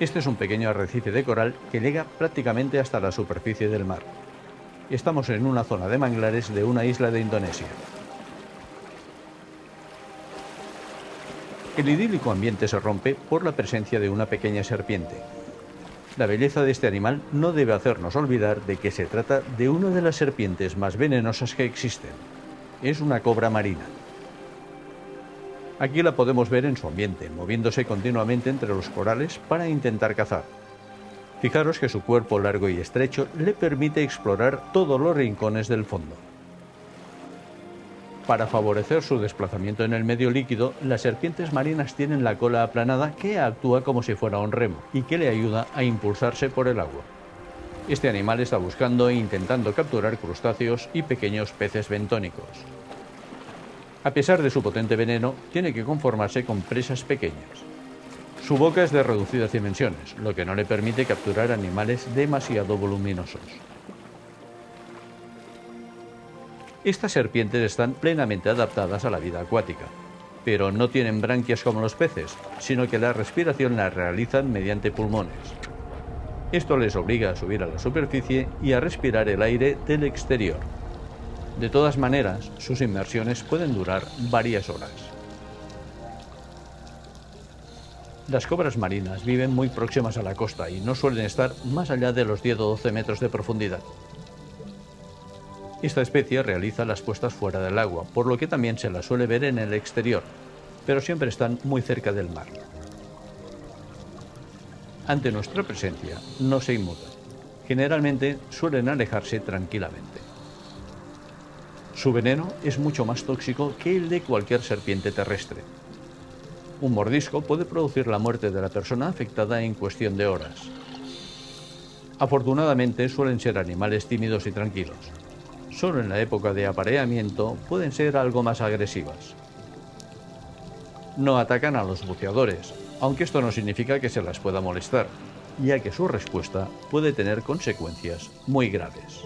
Este es un pequeño arrecife de coral que llega prácticamente hasta la superficie del mar. Estamos en una zona de manglares de una isla de Indonesia. El idílico ambiente se rompe por la presencia de una pequeña serpiente. La belleza de este animal no debe hacernos olvidar de que se trata de una de las serpientes más venenosas que existen. Es una cobra marina. Aquí la podemos ver en su ambiente, moviéndose continuamente entre los corales para intentar cazar. Fijaros que su cuerpo largo y estrecho le permite explorar todos los rincones del fondo. Para favorecer su desplazamiento en el medio líquido, las serpientes marinas tienen la cola aplanada que actúa como si fuera un remo y que le ayuda a impulsarse por el agua. Este animal está buscando e intentando capturar crustáceos y pequeños peces bentónicos. A pesar de su potente veneno, tiene que conformarse con presas pequeñas. Su boca es de reducidas dimensiones, lo que no le permite capturar animales demasiado voluminosos. Estas serpientes están plenamente adaptadas a la vida acuática, pero no tienen branquias como los peces, sino que la respiración la realizan mediante pulmones. Esto les obliga a subir a la superficie y a respirar el aire del exterior. De todas maneras, sus inmersiones pueden durar varias horas. Las cobras marinas viven muy próximas a la costa y no suelen estar más allá de los 10 o 12 metros de profundidad. Esta especie realiza las puestas fuera del agua, por lo que también se la suele ver en el exterior, pero siempre están muy cerca del mar. Ante nuestra presencia no se inmutan. Generalmente suelen alejarse tranquilamente. Su veneno es mucho más tóxico que el de cualquier serpiente terrestre. Un mordisco puede producir la muerte de la persona afectada en cuestión de horas. Afortunadamente suelen ser animales tímidos y tranquilos. Solo en la época de apareamiento pueden ser algo más agresivas. No atacan a los buceadores, aunque esto no significa que se las pueda molestar, ya que su respuesta puede tener consecuencias muy graves.